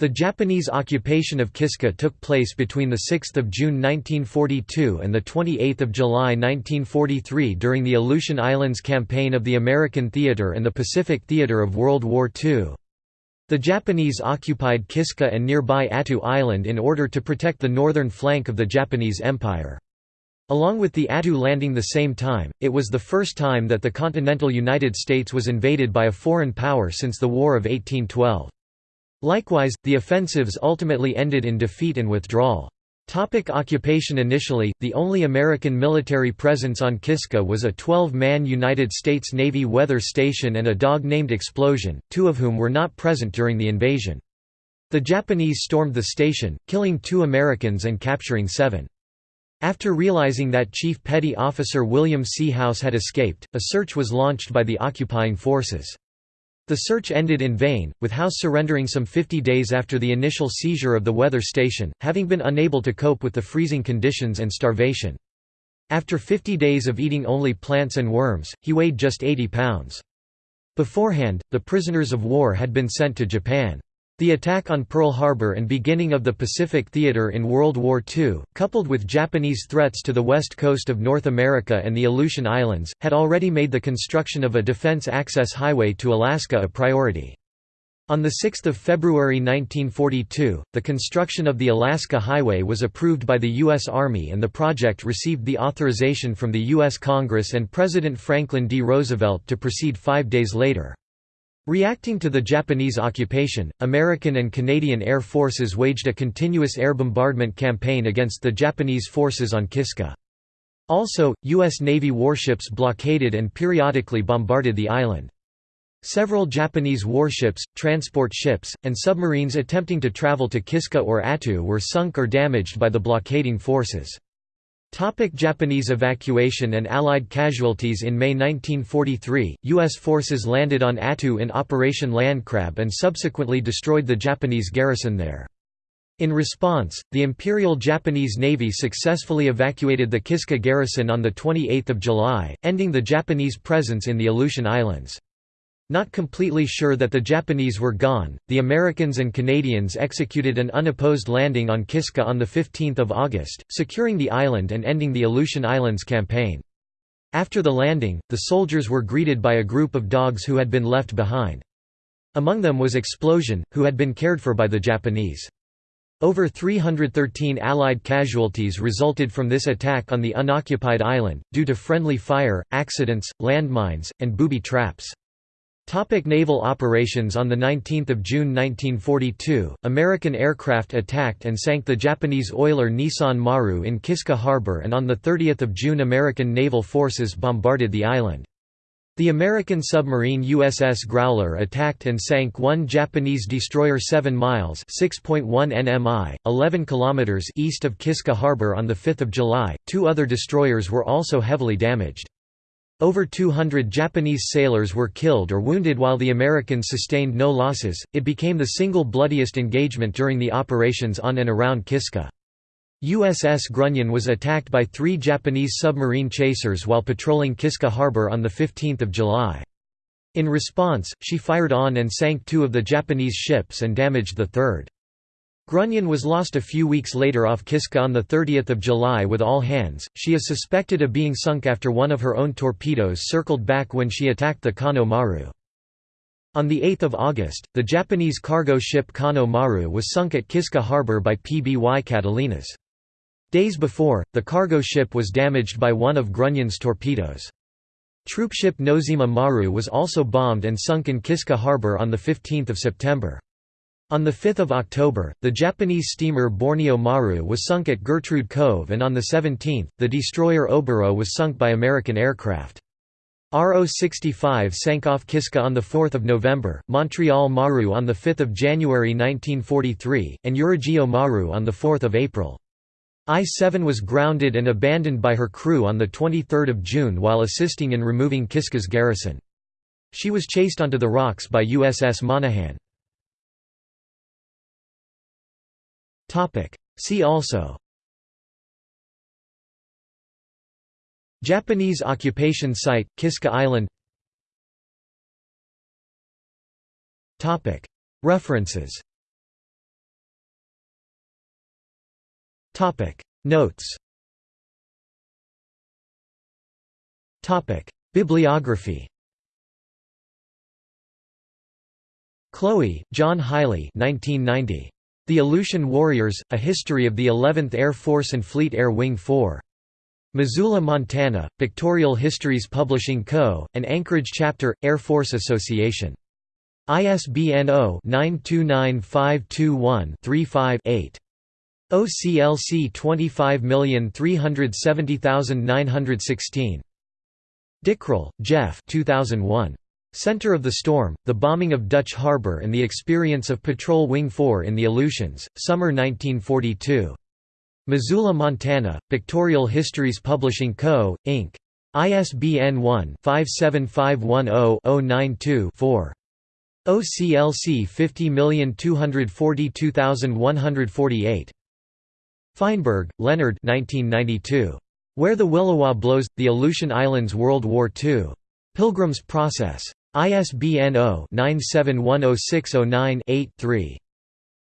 The Japanese occupation of Kiska took place between 6 June 1942 and 28 July 1943 during the Aleutian Islands Campaign of the American Theater and the Pacific Theater of World War II. The Japanese occupied Kiska and nearby Attu Island in order to protect the northern flank of the Japanese Empire. Along with the Attu landing the same time, it was the first time that the continental United States was invaded by a foreign power since the War of 1812. Likewise, the offensives ultimately ended in defeat and withdrawal. Topic occupation Initially, the only American military presence on Kiska was a 12-man United States Navy weather station and a dog named Explosion, two of whom were not present during the invasion. The Japanese stormed the station, killing two Americans and capturing seven. After realizing that Chief Petty Officer William C. House had escaped, a search was launched by the occupying forces. The search ended in vain, with House surrendering some 50 days after the initial seizure of the weather station, having been unable to cope with the freezing conditions and starvation. After 50 days of eating only plants and worms, he weighed just 80 pounds. Beforehand, the prisoners of war had been sent to Japan. The attack on Pearl Harbor and beginning of the Pacific Theater in World War II, coupled with Japanese threats to the west coast of North America and the Aleutian Islands, had already made the construction of a defense access highway to Alaska a priority. On 6 February 1942, the construction of the Alaska Highway was approved by the U.S. Army and the project received the authorization from the U.S. Congress and President Franklin D. Roosevelt to proceed five days later. Reacting to the Japanese occupation, American and Canadian air forces waged a continuous air bombardment campaign against the Japanese forces on Kiska. Also, U.S. Navy warships blockaded and periodically bombarded the island. Several Japanese warships, transport ships, and submarines attempting to travel to Kiska or Attu were sunk or damaged by the blockading forces. Topic Japanese evacuation and Allied casualties In May 1943, U.S. forces landed on Attu in Operation Landcrab and subsequently destroyed the Japanese garrison there. In response, the Imperial Japanese Navy successfully evacuated the Kiska garrison on 28 July, ending the Japanese presence in the Aleutian Islands. Not completely sure that the Japanese were gone, the Americans and Canadians executed an unopposed landing on Kiska on 15 August, securing the island and ending the Aleutian Islands campaign. After the landing, the soldiers were greeted by a group of dogs who had been left behind. Among them was Explosion, who had been cared for by the Japanese. Over 313 Allied casualties resulted from this attack on the unoccupied island, due to friendly fire, accidents, landmines, and booby traps. Topic naval operations On 19 June 1942, American aircraft attacked and sank the Japanese oiler Nissan Maru in Kiska Harbor and on 30 June American naval forces bombarded the island. The American submarine USS Growler attacked and sank one Japanese destroyer 7 miles 6.1 nmi, 11 kilometers east of Kiska Harbor on 5 July. Two other destroyers were also heavily damaged. Over 200 Japanese sailors were killed or wounded while the Americans sustained no losses. It became the single bloodiest engagement during the operations on and around Kiska. USS Grunion was attacked by three Japanese submarine chasers while patrolling Kiska Harbor on 15 July. In response, she fired on and sank two of the Japanese ships and damaged the third. Grunion was lost a few weeks later off Kiska on 30 July with all hands. She is suspected of being sunk after one of her own torpedoes circled back when she attacked the Kano Maru. On 8 August, the Japanese cargo ship Kano Maru was sunk at Kiska harbor by PBY Catalinas. Days before, the cargo ship was damaged by one of Grunion's torpedoes. Troopship Nozima Maru was also bombed and sunk in Kiska harbor on 15 September. On 5 October, the Japanese steamer Borneo Maru was sunk at Gertrude Cove and on the 17th, the destroyer Oboro was sunk by American aircraft. RO-65 sank off Kiska on 4 November, Montreal Maru on 5 January 1943, and Urugio Maru on 4 April. I-7 was grounded and abandoned by her crew on 23 June while assisting in removing Kiska's garrison. She was chased onto the rocks by USS Monaghan. See also Japanese occupation site, Kiska Island Topic. References Topic. Notes Topic. Bibliography Cloe, John Haile 1990. The Aleutian Warriors, A History of the 11th Air Force and Fleet Air Wing 4. Missoula, Montana, Pictorial Histories Publishing Co., and Anchorage chapter, Air Force Association. ISBN 0-929521-35-8. OCLC 25370916. Dickrell, Jeff 2001. Center of the Storm, The Bombing of Dutch Harbor and the Experience of Patrol Wing 4 in the Aleutians, Summer 1942. Missoula, Montana, Pictorial Histories Publishing Co., Inc. ISBN 1-57510-092-4. OCLC 50242148. Feinberg, Leonard 1992. Where the Williwaw Blows, The Aleutian Islands World War II. Pilgrim's Process. ISBN 0-9710609-8-3.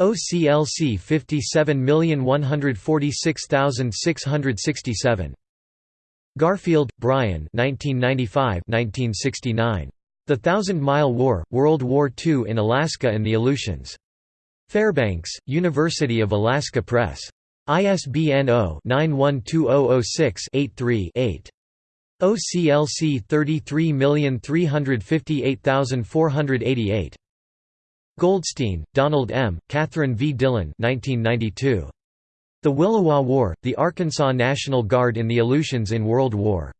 OCLC 57146667. Garfield, Brian 1995–1969. The Thousand Mile War, World War II in Alaska and the Aleutians. Fairbanks, University of Alaska Press. ISBN 0-912006-83-8. OCLC 33358488. Goldstein, Donald M., Catherine V. Dillon 1992. The Williwaw War, the Arkansas National Guard in the Aleutians in World War.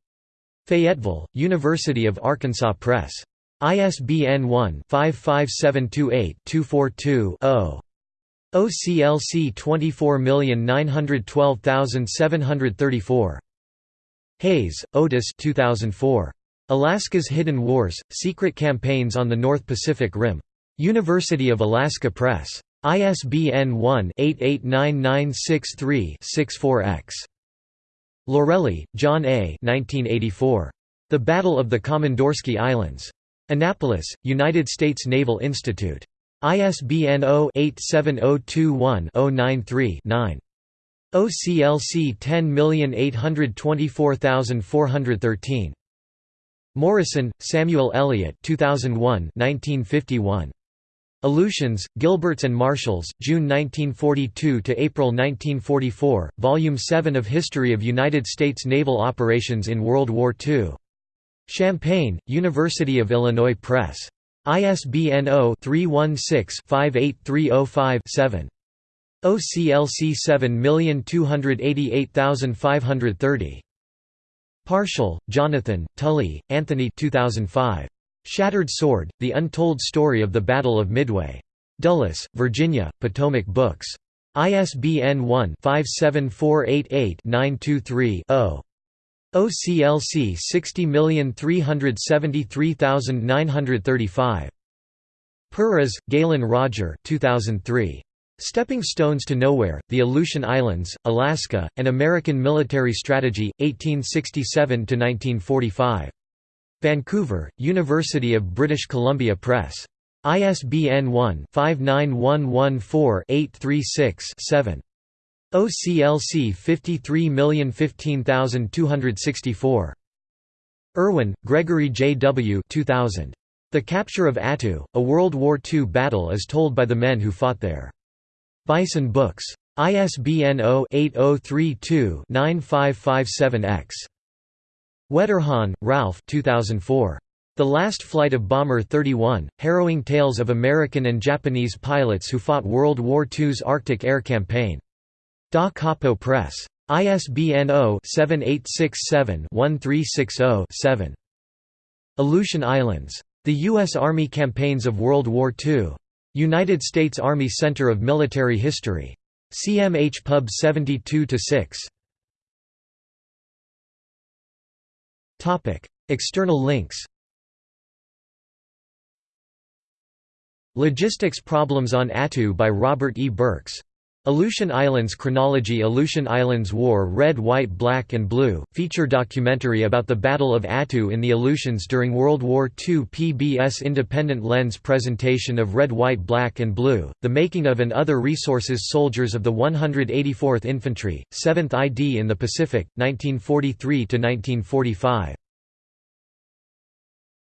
Fayetteville, University of Arkansas Press. ISBN 1-55728-242-0. OCLC 24912734. Hayes, Otis 2004. Alaska's Hidden Wars, Secret Campaigns on the North Pacific Rim. University of Alaska Press. ISBN 1-889963-64-X. Lorelli, John A. 1984. The Battle of the Komandorsky Islands. Annapolis, United States Naval Institute. ISBN 0-87021-093-9. OCLC 10824413. Morison, Samuel Eliot 2001 1951. Aleutians, Gilberts and Marshalls, June 1942 to April 1944, Volume 7 of History of United States Naval Operations in World War II. Champaign, University of Illinois Press. ISBN 0-316-58305-7. OCLC 7288530. Parshall, Jonathan, Tully, Anthony 2005. Shattered Sword, The Untold Story of the Battle of Midway. Dulles, Virginia, Potomac Books. ISBN 1-57488-923-0. OCLC 60373935. Perras, Galen Roger 2003. Stepping Stones to Nowhere, The Aleutian Islands, Alaska, and American Military Strategy, 1867–1945. Vancouver, University of British Columbia Press. ISBN 1-59114-836-7. OCLC 53015264. Urwin, Gregory J. W. 2000. The Capture of Attu, A World War II Battle as Told by the Men Who Fought There. Bison Books. ISBN 0-8032-9557-X. Wetterhahn, Ralph 2004. The Last Flight of Bomber 31, Harrowing Tales of American and Japanese Pilots Who Fought World War II's Arctic Air Campaign. Da Capo Press. ISBN 0-7867-1360-7. Aleutian Islands. The U.S. Army Campaigns of World War II. United States Army Center of Military History. CMH Pub 72-6. External links Logistics Problems on Attu by Robert E. Burks Aleutian Islands Chronology Aleutian Islands War Red White Black and Blue, feature documentary about the Battle of Attu in the Aleutians during World War II PBS Independent Lens presentation of Red White Black and Blue, the making of and other resources Soldiers of the 184th Infantry, 7th ID in the Pacific, 1943–1945